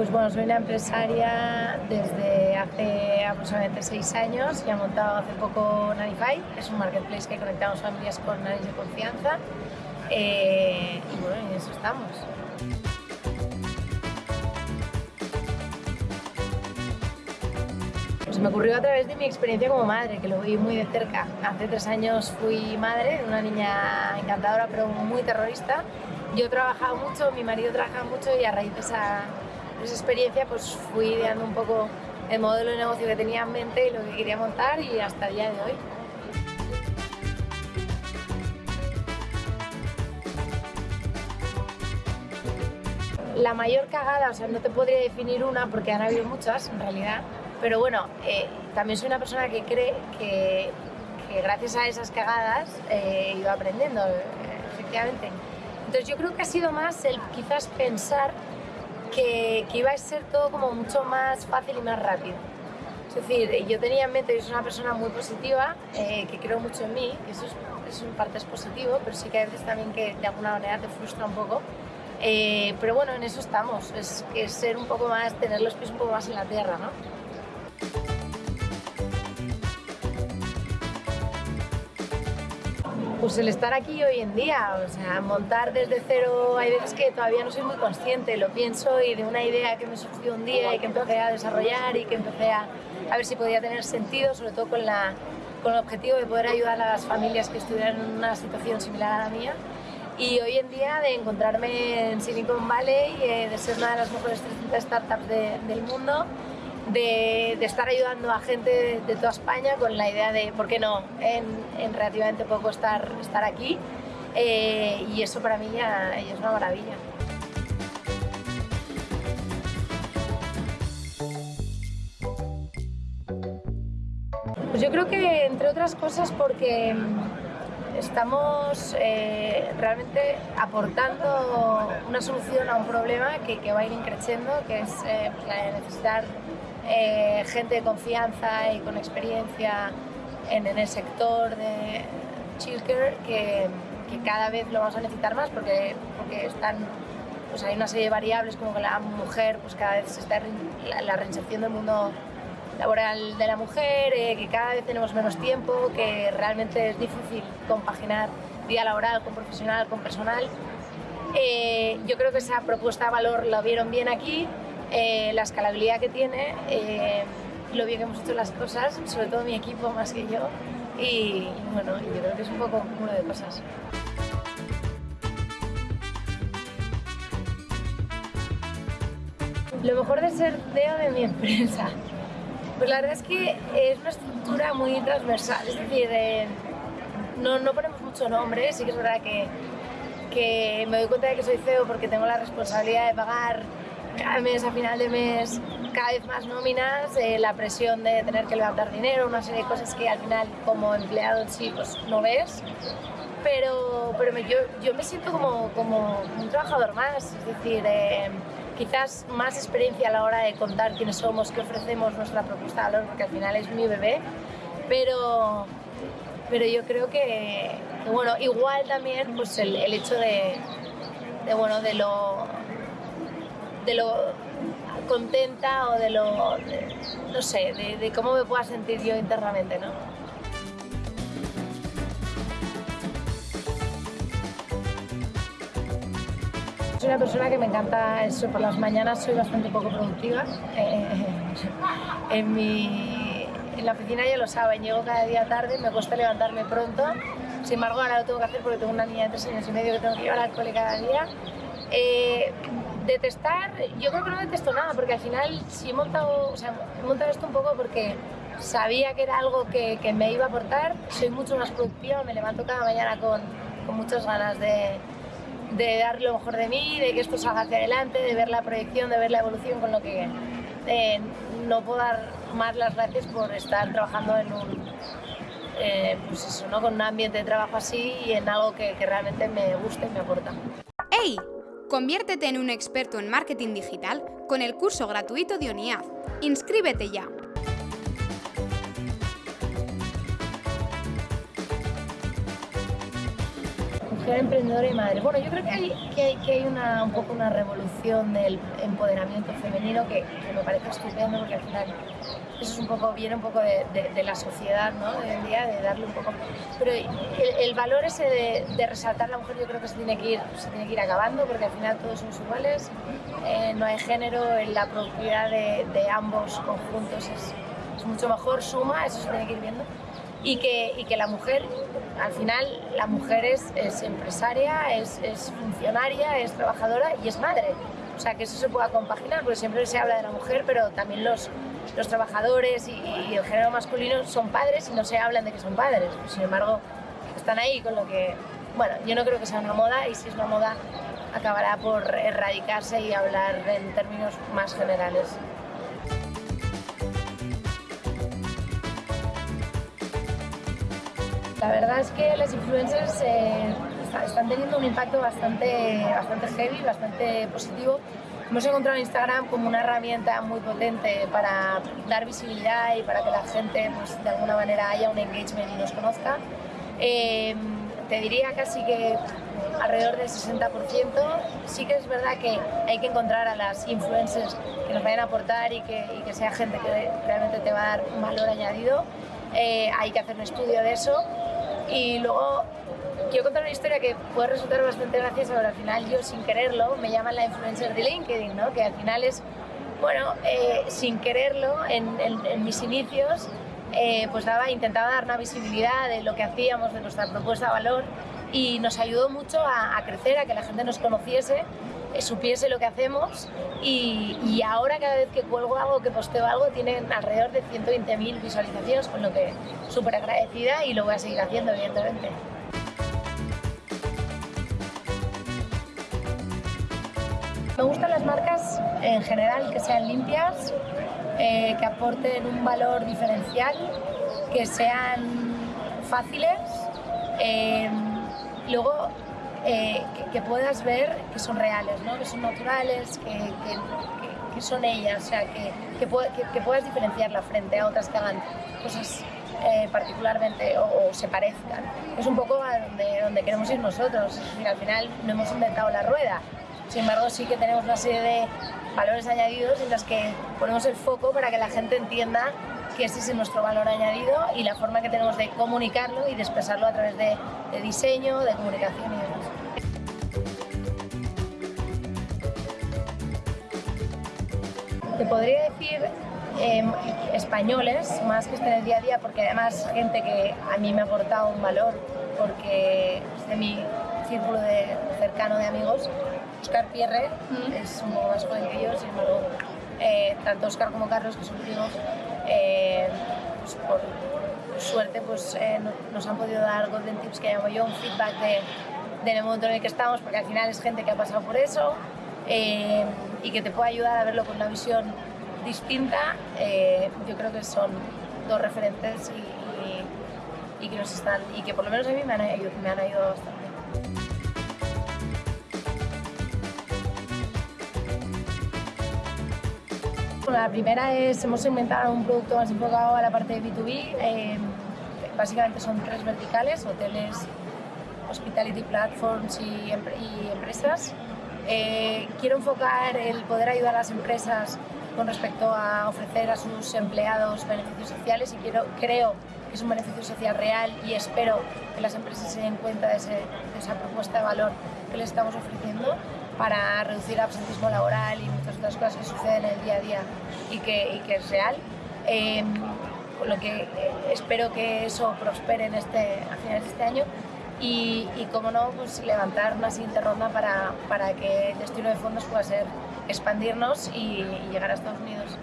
Pues bueno, soy una empresaria desde hace aproximadamente seis años y he montado hace poco Nanify, que es un marketplace que conectamos familias con nannies de confianza. Eh, y bueno, en eso estamos. Me ocurrió a través de mi experiencia como madre, que lo vi muy de cerca. Hace tres años fui madre de una niña encantadora pero muy terrorista. Yo trabajaba mucho, mi marido trabajaba mucho y a raíz de esa esa experiencia pues fui ideando un poco el modelo de negocio que tenía en mente y lo que quería montar y hasta el día de hoy. La mayor cagada, o sea, no te podría definir una porque han habido muchas en realidad, pero bueno, eh, también soy una persona que cree que, gracias a esas cagadas eh, ido aprendiendo, eh, efectivamente. Entonces yo creo que ha sido más el quizás pensar que, iba a ser todo como mucho más fácil y más rápido. Es decir, yo tenía en mente, yo soy una persona muy positiva, eh, que creo mucho en mí, eso es, eso en parte es positivo, pero sí que hay veces también que de alguna manera te frustra un poco. Eh, pero bueno, en eso estamos, es, es ser un poco más, tener los pies un poco más en la tierra, ¿no? Pues el estar aquí hoy en día, o sea, montar desde cero, hay veces que todavía no soy muy consciente, lo pienso y de una idea que me surgió un día y que empecé a desarrollar y que empecé a, a ver si podía tener sentido, sobre todo con, la, con el objetivo de poder ayudar a las familias que estuvieran en una situación similar a la mía. Y hoy en día de encontrarme en Silicon Valley, eh, de ser una de las mejores 300 startups del mundo, de, estar ayudando a gente de, toda España con la idea de, ¿por qué no?, en, relativamente poco estar, estar aquí. Eh, y eso para mí ya, es una maravilla. Pues yo creo que, entre otras cosas, porque estamos eh, realmente aportando una solución a un problema que, va a ir creciendo, que es eh, la necesidad eh, gente de confianza y con experiencia en, el sector de childcare que, que, cada vez lo vamos a necesitar más porque, porque están, pues hay una serie de variables como que la mujer pues cada vez se está la, la reinserción del mundo laboral de la mujer, eh, que cada vez tenemos menos tiempo, que realmente es difícil compaginar vida laboral con profesional, con personal. Eh, yo creo que esa propuesta de valor la vieron bien aquí eh, la escalabilidad que tiene, eh, lo bien que hemos hecho las cosas, sobre todo mi equipo más que yo, y, bueno, yo creo que es un poco un cúmulo de cosas. Lo mejor de ser CEO de mi empresa, pues la verdad es que es una estructura muy transversal, es decir, no, no, ponemos mucho nombre, sí que es verdad que, que me doy cuenta de que soy CEO porque tengo la responsabilidad de pagar cada mes, a final de mes, cada vez más nóminas, eh, la presión de tener que levantar dinero, una serie de cosas que al final como empleado sí pues, no ves. Pero, pero yo, yo me siento como, como un trabajador más, es decir, eh, quizás más experiencia a la hora de contar quiénes somos, qué ofrecemos, nuestra propuesta de valor, porque al final es mi bebé, pero, pero yo creo que, bueno, igual también pues el, el hecho de, de, bueno, de lo de lo contenta o de lo, no sé, de, cómo me pueda sentir yo internamente, ¿no? Soy una persona que me encanta eso, por las mañanas soy bastante poco productiva. Eh, en, mi, en la oficina ya lo saben, llego cada día tarde, me cuesta levantarme pronto. Sin embargo, ahora lo tengo que hacer porque tengo una niña de tres años y medio que tengo que llevar al cole cada día. Eh, detestar, yo creo que no detesto nada, porque al final sí he montado, o sea, he montado esto un poco porque sabía que era algo que, que, me iba a aportar, soy mucho más productiva, me levanto cada mañana con, con muchas ganas de, de, dar lo mejor de mí, de que esto salga hacia adelante, de ver la proyección, de ver la evolución, con lo que eh, no puedo dar más las gracias por estar trabajando en un, eh, pues eso, ¿no? con un ambiente de trabajo así y en algo que, que realmente me gusta y me aporta. ¡Hey! Conviértete en un experto en marketing digital con el curso gratuito de ONIAD. ¡Inscríbete ya! mujer emprendedora y madre. Bueno, yo creo que hay, que hay, una, un poco una revolución del empoderamiento femenino que, que, me parece estupendo porque al final eso es un poco, viene un poco de, de, de la sociedad ¿no? de hoy en día, de darle un poco... Pero el, el valor ese de, de, resaltar a la mujer yo creo que se tiene que ir, se tiene que ir acabando porque al final todos somos iguales, eh, no hay género, en la productividad de, ambos conjuntos es, es mucho mejor, suma, eso se tiene que ir viendo y que, y que la mujer, al final, la mujer es, es empresaria, es, es, funcionaria, es trabajadora y es madre. O sea, que eso se pueda compaginar, porque siempre se habla de la mujer, pero también los, los trabajadores y, y el género masculino son padres y no se hablan de que son padres. Sin embargo, están ahí con lo que... Bueno, yo no creo que sea una moda y si es una moda acabará por erradicarse y hablar en términos más generales. La verdad es que las influencers eh, están teniendo un impacto bastante, bastante heavy, bastante positivo. Hemos encontrado Instagram como una herramienta muy potente para dar visibilidad y para que la gente pues, de alguna manera haya un engagement y nos conozca. Eh, te diría casi que alrededor del 60%. Sí que es verdad que hay que encontrar a las influencers que nos vayan a aportar y que, y que sea gente que realmente te va a dar un valor añadido. Eh, hay que hacer un estudio de eso y luego quiero contar una historia que puede resultar bastante graciosa, pero al final yo sin quererlo me llaman la influencer de LinkedIn, ¿no? que al final es, bueno, eh, sin quererlo, en, en, en mis inicios, eh, pues daba, intentaba dar una visibilidad de lo que hacíamos, de nuestra propuesta de valor y nos ayudó mucho a, a crecer, a que la gente nos conociese, eh, supiese lo que hacemos y, y, ahora cada vez que cuelgo algo, que posteo algo, tienen alrededor de 120.000 visualizaciones, con lo que súper agradecida y lo voy a seguir haciendo, evidentemente. Me gustan las marcas en general que sean limpias, eh, que aporten un valor diferencial, que sean fáciles, eh, luego eh, que, que, puedas ver que son reales, ¿no? que son naturales, que, que, que son ellas, o sea, que, puedas diferenciarla frente a otras que hagan cosas eh, particularmente o, o, se parezcan. Es un poco a donde, donde queremos ir nosotros, es decir, al final no hemos inventado la rueda, sin embargo sí que tenemos una serie de valores añadidos en los que ponemos el foco para que la gente entienda que ese es nuestro valor añadido y la forma que tenemos de comunicarlo y de expresarlo a través de, diseño, de comunicación y demás. Te podría decir eh, españoles, más que estén en el día a día, porque además gente que a mí me ha aportado un valor, porque es de mi círculo de, cercano de amigos, Oscar Pierre mm. es un poco más joven que yo, sin embargo, eh, tanto Oscar como Carlos, que son primos, eh, pues por suerte pues, eh, nos han podido dar Golden Tips, que llamo yo, un feedback de, del momento en el que estamos, porque al final es gente que ha pasado por eso eh, y que te puede ayudar a verlo con una visión distinta. Eh, yo creo que son dos referentes y, y, y, que nos están, y que por lo menos a mí me han, me han ayudado bastante. La primera es, hemos inventado un producto más enfocado a la parte de B2B. Eh, básicamente son tres verticales, hoteles, hospitality platforms y, y empresas. Eh, quiero enfocar el poder ayudar a las empresas con respecto a ofrecer a sus empleados beneficios sociales y quiero, creo que es un beneficio social real y espero que las empresas se den cuenta de, ese, de esa propuesta de valor que les estamos ofreciendo para reducir el absentismo laboral y muchas otras cosas que suceden en el día a día y que, es real. Eh, lo que espero que eso prospere en este, a finales de este año y, y como no, pues levantar una siguiente ronda para, para que el destino de fondos pueda ser expandirnos y, y llegar a Estados Unidos.